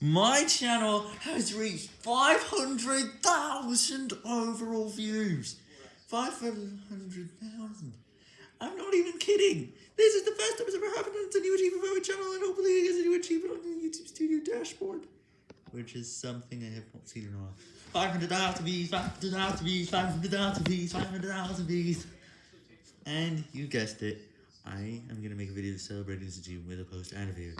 My channel has reached 500,000 overall views. 500,000. I'm not even kidding. This is the first time it's ever happened and it's a new achievement for my channel and hopefully it is a new achievement on the YouTube Studio dashboard. Which is something I have not seen in a while. 500,000 views, 500,000 views, 500,000 views, 500,000 views. And you guessed it, I am going to make a video celebrating this achievement with a post and a video.